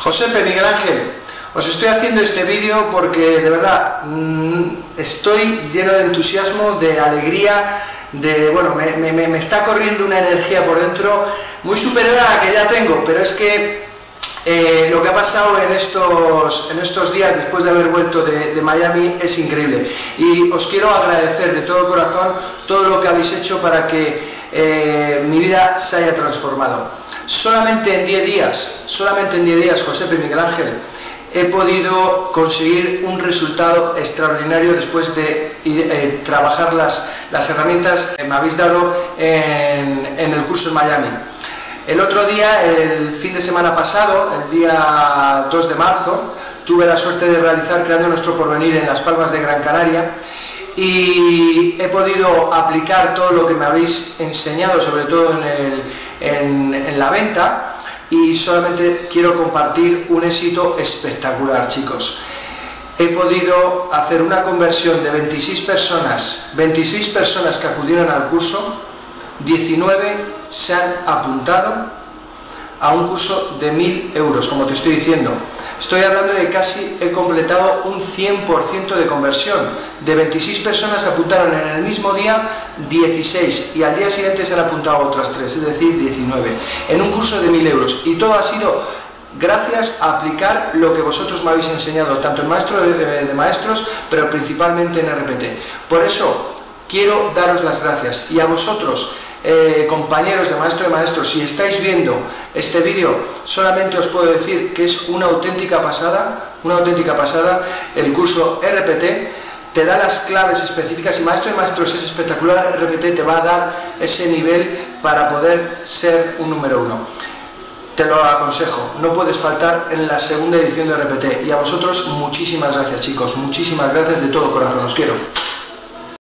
Josepe Miguel Ángel, os estoy haciendo este vídeo porque de verdad mmm, estoy lleno de entusiasmo, de alegría, de, bueno, me, está corriendo una energía por dentro muy superior a la que ya tengo, pero es que eh, lo que ha pasado en estos, en estos días después de haber vuelto de, de, Miami es increíble. Y os quiero agradecer de todo corazón todo lo que habéis hecho para que eh, mi vida se haya transformado. Solamente en 10 días, solamente en 10 días, José Miguel Ángel, he podido conseguir un resultado extraordinario después de eh, trabajar las, las, herramientas que me habéis dado en, en, el curso en Miami. El otro día, el fin de semana pasado, el día 2 de marzo, tuve la suerte de realizar Creando Nuestro Porvenir en Las Palmas de Gran Canaria y he podido aplicar todo lo que me habéis enseñado, sobre todo en, la venta, y solamente quiero compartir un éxito espectacular, chicos. He podido hacer una conversión de 26 personas, 26 personas que acudieron al curso, 19 se han apuntado a un curso de 1000 euros, como te estoy diciendo. Estoy hablando de casi he completado un 100% de conversión. De 26 personas apuntaron en el mismo día 16 y al día siguiente se han apuntado otras 3, es decir, 19, en un curso de 1000 euros. Y todo ha sido gracias a aplicar lo que vosotros me habéis enseñado, tanto en Maestro de, de Maestros, pero principalmente en RPT. Por eso quiero daros las gracias y a vosotros eh, compañeros de Maestro de Maestros, si estáis viendo este vídeo, solamente os puedo decir que es una auténtica pasada, una auténtica pasada, el curso RPT, te da las claves específicas y Maestro de Maestros es espectacular, RPT te va a dar ese nivel para poder ser un número uno. Te lo aconsejo, no puedes faltar en la segunda edición de RPT y a vosotros muchísimas gracias chicos, muchísimas gracias de todo corazón, os quiero.